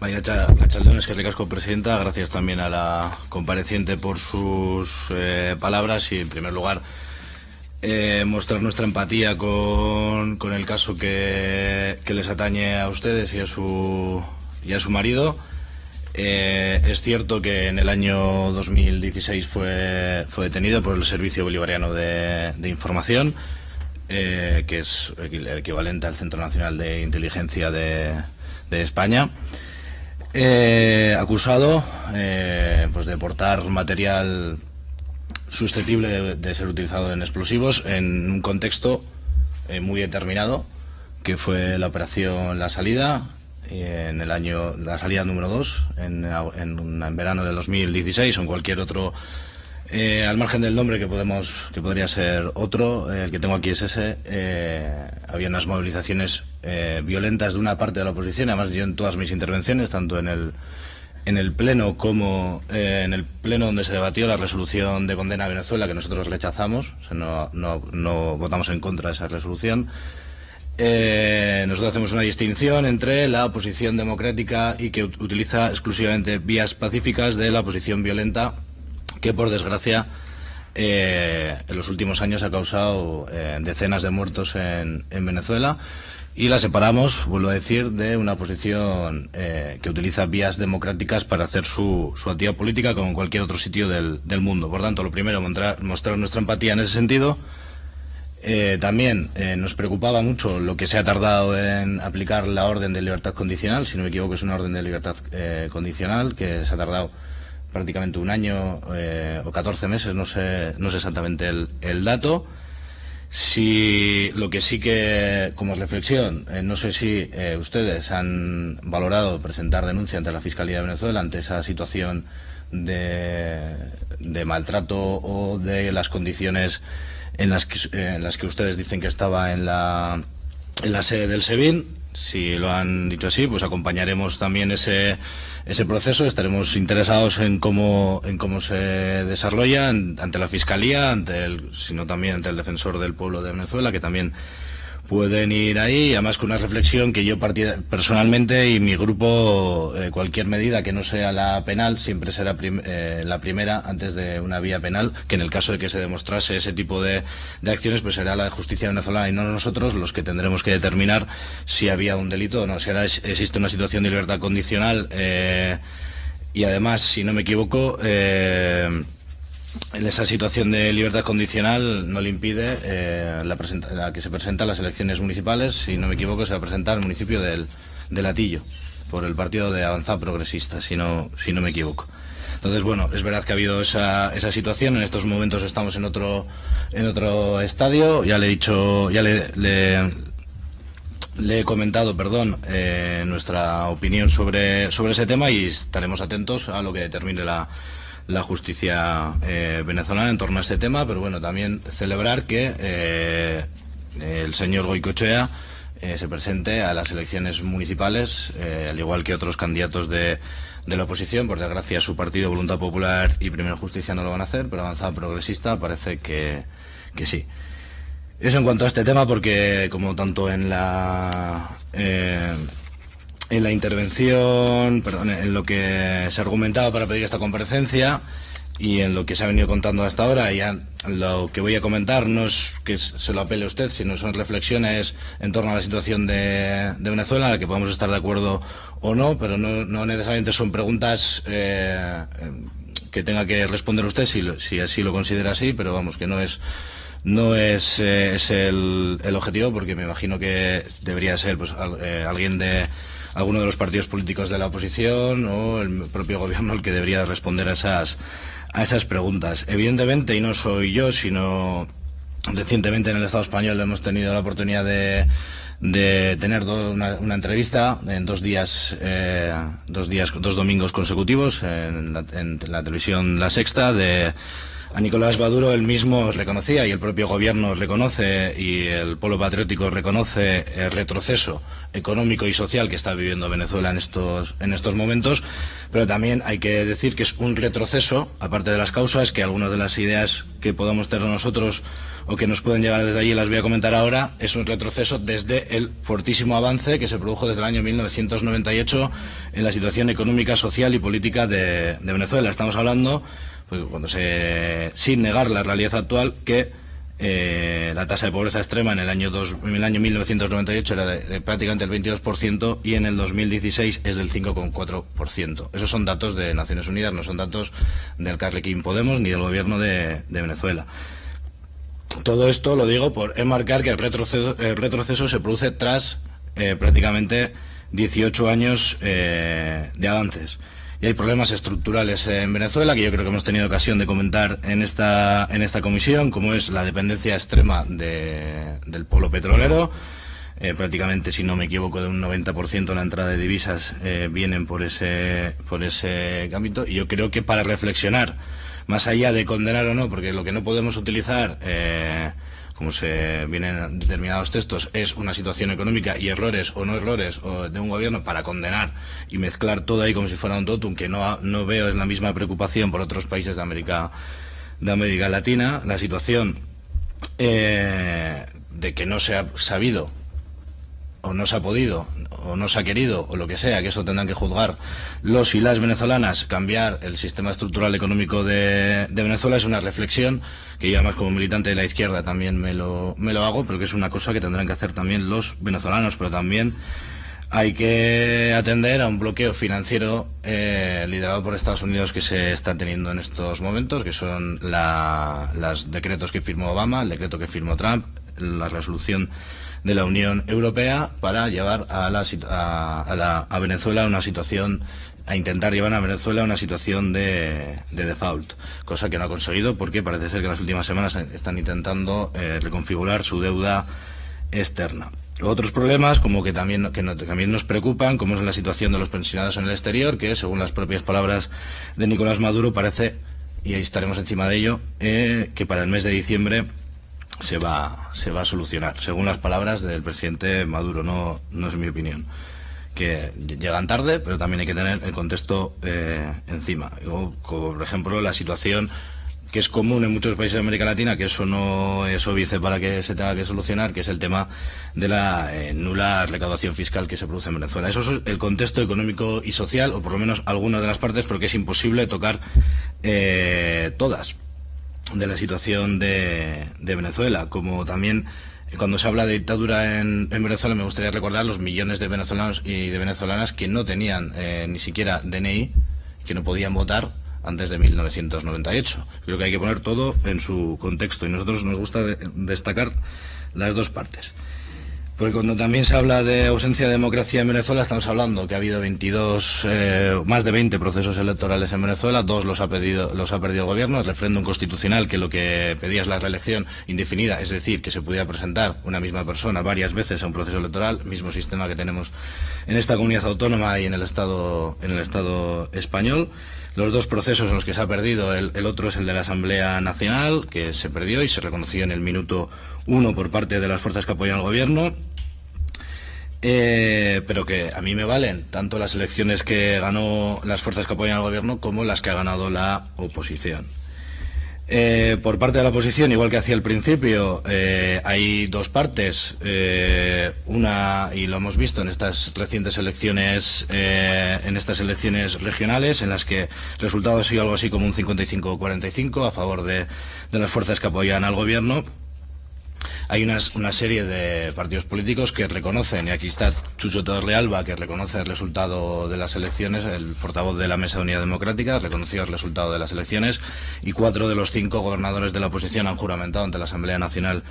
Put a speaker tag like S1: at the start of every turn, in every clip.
S1: Vaya Chaldones, que casco presidenta. Gracias también a la compareciente por sus eh, palabras y, en primer lugar, eh, mostrar nuestra empatía con, con el caso que, que, les atañe a ustedes y a su, y a su marido. Eh, es cierto que en el año 2016 fue, fue detenido por el Servicio Bolivariano de, de Información, que es el equivalente al Centro Nacional de Inteligencia de, de España. Eh, acusado eh, pues de portar material susceptible de, ser utilizado en explosivos en un contexto eh, muy determinado, que fue la operación La Salida, en el año, la salida número 2, en, en, en verano del 2016 o en cualquier otro eh, al margen del nombre que podemos que podría ser otro, eh, el que tengo aquí es ese, eh, había unas movilizaciones violentas de una parte de la oposición, además yo en todas mis intervenciones, tanto en el en el pleno como en el pleno donde se debatió la resolución de condena a Venezuela que nosotros rechazamos, no, votamos en contra de esa resolución. nosotros hacemos una distinción entre la oposición democrática y que utiliza exclusivamente vías pacíficas de la oposición violenta que por desgracia eh, en los últimos años ha causado eh, decenas de muertos en, Venezuela y la separamos, vuelvo a decir, de una posición eh, que utiliza vías democráticas para hacer su, actividad política como en cualquier otro sitio del, mundo. Por tanto, lo primero, mostrar, mostrar nuestra empatía en ese sentido. también nos preocupaba mucho lo que se ha tardado en aplicar la orden de libertad condicional, si no me equivoco es una orden de libertad condicional que se ha tardado prácticamente un año eh, o 14 meses, no sé, no sé exactamente el, dato. Si lo que sí que, como reflexión, eh, no sé si eh, ustedes han valorado presentar denuncia ante la Fiscalía de Venezuela ante esa situación de, maltrato o de las condiciones en las, que, en las que ustedes dicen que estaba en la, en la sede del SEBIN. Si lo han dicho así, pues acompañaremos también ese, ese proceso. Estaremos interesados en cómo, en cómo se desarrolla ante la Fiscalía, ante el, sino también ante el Defensor del Pueblo de Venezuela, que también pueden ir ahí, además con una reflexión que yo personalmente y mi grupo, eh, cualquier medida que no sea la penal, siempre será eh, la primera antes de una vía penal, que en el caso de que se demostrase ese tipo de, acciones, pues será la justicia venezolana y no nosotros los que tendremos que determinar si había un delito o no. Si ahora existe una situación de libertad condicional eh, y además, si no me equivoco, en esa situación de libertad condicional no le impide eh, la, que se presenta las elecciones municipales, si no me equivoco, se va a presentar el municipio del, de Latillo, por el partido de Avanzada Progresista, si no, si no me equivoco. Entonces, bueno, es verdad que ha habido esa, esa situación, en estos momentos estamos en otro, en otro estadio, ya le he dicho, ya le, le, he comentado, perdón, eh, nuestra opinión sobre, sobre ese tema y estaremos atentos a lo que determine la la justicia eh, venezolana en torno a este tema, pero bueno, también celebrar que eh, el señor Goicochea eh, se presente a las elecciones municipales, al igual que otros candidatos de, de, la oposición. Por desgracia, su partido Voluntad Popular y Primera Justicia no lo van a hacer, pero Avanzada Progresista parece que, que sí. Eso en cuanto a este tema, porque como tanto en la en la intervención, perdón, en lo que se argumentaba para pedir esta comparecencia y en lo que se ha venido contando hasta ahora, ya lo que voy a comentar no es que se lo apele usted, sino son reflexiones en torno a la situación de, Venezuela, en la que podemos estar de acuerdo o no, pero no, necesariamente son preguntas eh, que tenga que responder usted si, si así lo considera así, pero vamos, que no es no es, eh, el, el, objetivo, porque me imagino que debería ser pues, eh, alguien de alguno de los partidos políticos de la oposición o el propio gobierno el que debería responder a esas, a esas preguntas. Evidentemente, y no soy yo, sino recientemente en el Estado español hemos tenido la oportunidad de, de tener una, entrevista en dos días, eh, dos días, dos domingos consecutivos en la, televisión La Sexta de A Nicolás Maduro él mismo reconocía y el propio gobierno reconoce y el pueblo patriótico reconoce el retroceso económico y social que está viviendo Venezuela en estos, en estos momentos, pero también hay que decir que es un retroceso, aparte de las causas, que algunas de las ideas que podamos tener nosotros o que nos pueden llegar desde allí, las voy a comentar ahora, es un retroceso desde el fortísimo avance que se produjo desde el año 1998 en la situación económica, social y política de, Venezuela. Estamos hablando, pues, cuando se, sin negar la realidad actual, que eh, la tasa de pobreza extrema en el año, el año 1998 era de, prácticamente el 22% y en el 2016 es del 5,4%. Esos son datos de Naciones Unidas, no son datos del Carlequín Podemos ni del gobierno de, Venezuela. Todo esto lo digo por enmarcar que el retroceso, se produce tras eh, prácticamente 18 años eh, de avances y hay problemas estructurales en Venezuela que yo creo que hemos tenido ocasión de comentar en esta, en esta comisión, como es la dependencia extrema del polo petrolero. Eh, prácticamente, si no me equivoco, de un 90% de la entrada de divisas eh, vienen por ese, por ese ámbito. Y yo creo que para reflexionar, más allá de condenar o no, porque lo que no podemos utilizar eh, como se vienen en determinados textos, es una situación económica y errores o no errores de un gobierno para condenar y mezclar todo ahí como si fuera un totum, que no, no veo es la misma preocupación por otros países de América, de América Latina. La situación eh, de que no se ha sabido o no se ha podido, o no se ha querido, o lo que sea, que eso tendrán que juzgar los y las venezolanas, cambiar el sistema estructural económico de, Venezuela es una reflexión que yo además como militante de la izquierda también me lo, me lo hago, pero que es una cosa que tendrán que hacer también los venezolanos, pero también hay que atender a un bloqueo financiero eh, liderado por Estados Unidos que se está teniendo en estos momentos, que son los decretos que firmó Obama, el decreto que firmó Trump, la resolución de la Unión Europea para llevar a, la, a, a, Venezuela a una situación a intentar llevar a Venezuela a una situación de, default, cosa que no ha conseguido porque parece ser que en las últimas semanas están intentando eh, reconfigurar su deuda externa. Otros problemas, como que también, que también nos preocupan, como es la situación de los pensionados en el exterior, que según las propias palabras de Nicolás Maduro parece, y ahí estaremos encima de ello, eh, que para el mes de diciembre se va, se va a solucionar, según las palabras del presidente Maduro, no, no es mi opinión. Que llegan tarde, pero también hay que tener el contexto eh, encima. por ejemplo, la situación que es común en muchos países de América Latina, que eso no es óbice para que se tenga que solucionar, que es el tema de la eh, nula recaudación fiscal que se produce en Venezuela. Eso es el contexto económico y social, o por lo menos algunas de las partes, porque es imposible tocar eh, todas de la situación de, Venezuela, como también eh, cuando se habla de dictadura en, Venezuela me gustaría recordar los millones de venezolanos y de venezolanas que no tenían eh, ni siquiera DNI, que no podían votar antes de 1998. Creo que hay que poner todo en su contexto y nosotros nos gusta destacar las dos partes. Porque cuando también se habla de ausencia de democracia en Venezuela, estamos hablando que ha habido 22, eh, más de 20 procesos electorales en Venezuela, dos los ha, pedido, los ha perdido el gobierno, el referéndum constitucional que lo que pedía es la reelección indefinida, es decir, que se pudiera presentar una misma persona varias veces a un proceso electoral, mismo sistema que tenemos en esta comunidad autónoma y en el Estado, en el Estado español. Los dos procesos en los que se ha perdido, el, el otro es el de la Asamblea Nacional, que se perdió y se reconoció en el minuto uno por parte de las fuerzas que apoyan al gobierno, eh, pero que a mí me valen tanto las elecciones que ganó las fuerzas que apoyan al gobierno como las que ha ganado la oposición. Eh, por parte de la oposición, igual que hacía al principio, eh, hay dos partes. una, y lo hemos visto en estas recientes elecciones, en estas elecciones regionales, en las que el resultado ha sido algo así como un 55-45 a favor de las fuerzas que apoyan al gobierno hay una serie de partidos políticos que reconocen, y aquí está Chucho Torrealba, que reconoce el resultado de las elecciones, el portavoz de la Mesa de Unidad Democrática reconoció el resultado de las elecciones, y cuatro de los cinco gobernadores de la oposición han juramentado ante la Asamblea Nacional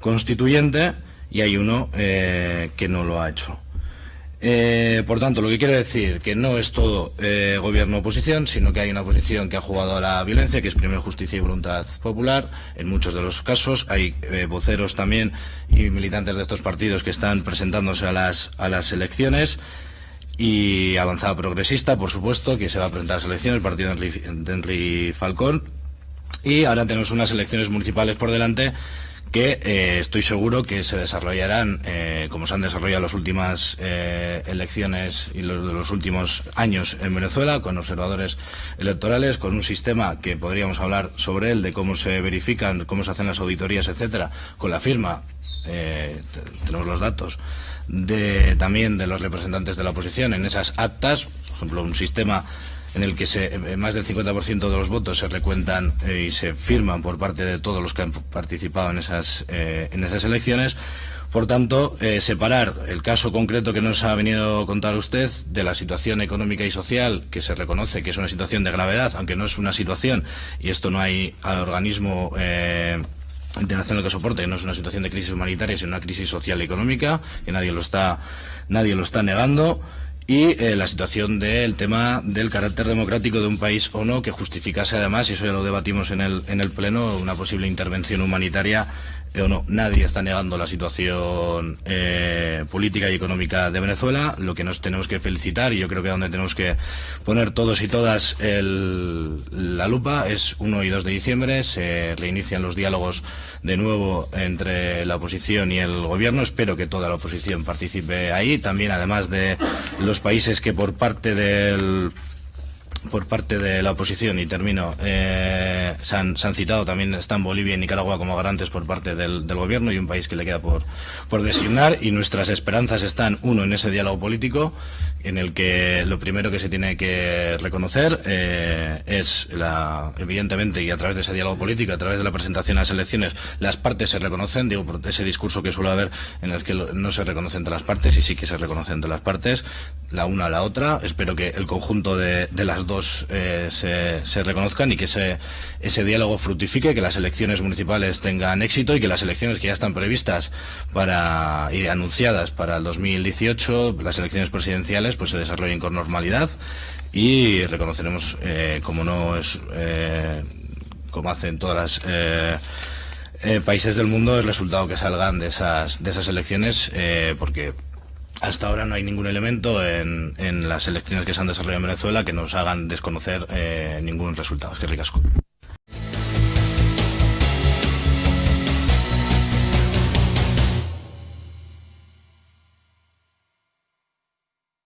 S1: Constituyente, y hay uno eh, que no lo ha hecho. Eh, por tanto, lo que quiero decir que no es todo eh, gobierno-oposición, sino que hay una oposición que ha jugado a la violencia, que es primero justicia y voluntad popular. En muchos de los casos hay eh, voceros también y militantes de estos partidos que están presentándose a las, a las elecciones. Y avanzada progresista, por supuesto, que se va a presentar a las elecciones, el partido de Henry Falcón, y ahora tenemos unas elecciones municipales por delante que eh, estoy seguro que se desarrollarán eh, como se han desarrollado las últimas eh, elecciones y los de los últimos años en Venezuela, con observadores electorales, con un sistema que podríamos hablar sobre él, de cómo se verifican, cómo se hacen las auditorías, etcétera, con la firma, tenemos los datos, de, también de los representantes de la oposición en esas actas, por ejemplo, un sistema en el que se, eh, más del 50% de los votos se recuentan eh, y se firman por parte de todos los que han participado en esas, eh, en esas elecciones. Por tanto, separar el caso concreto que nos ha venido a contar usted de la situación económica y social, que se reconoce que es una situación de gravedad, aunque no es una situación, y esto no hay organismo internacional que soporte, que no es una situación de crisis humanitaria, sino una crisis social y económica, que nadie lo está, nadie lo está negando y eh, la situación del tema del carácter democrático de un país o no que justificase además, y eso ya lo debatimos en el, en el Pleno, una posible intervención humanitaria o no. Nadie está negando la situación eh, política y económica de Venezuela. Lo que nos tenemos que felicitar, y yo creo que donde tenemos que poner todos y todas la lupa, es 1 y 2 de diciembre. Se reinician los diálogos de nuevo entre la oposición y el gobierno. Espero que toda la oposición participe ahí. También, además de los países que por parte del por parte de la oposición, y termino, eh, se, han, citado también, están Bolivia y Nicaragua como garantes por parte del, gobierno y un país que le queda por, por designar, y nuestras esperanzas están, uno, en ese diálogo político, en el que lo primero que se tiene que reconocer eh, es, la, evidentemente, y a través de ese diálogo político, a través de la presentación a las elecciones, las partes se reconocen, digo, ese discurso que suele haber en el que no se reconocen entre las partes y sí que se reconocen entre las partes, la una a la otra. Espero que el conjunto de, las dos eh, se, se, reconozcan y que ese, ese diálogo fructifique, que las elecciones municipales tengan éxito y que las elecciones que ya están previstas para y anunciadas para el 2018, las elecciones presidenciales, pues se desarrollen con normalidad y reconoceremos, eh, como no es, eh, como hacen todas las eh, eh, países del mundo, el resultado que salgan de esas, de esas elecciones, eh, porque hasta ahora no hay ningún elemento en, las elecciones que se han desarrollado en Venezuela que nos hagan desconocer ningún resultado. Es que ricasco.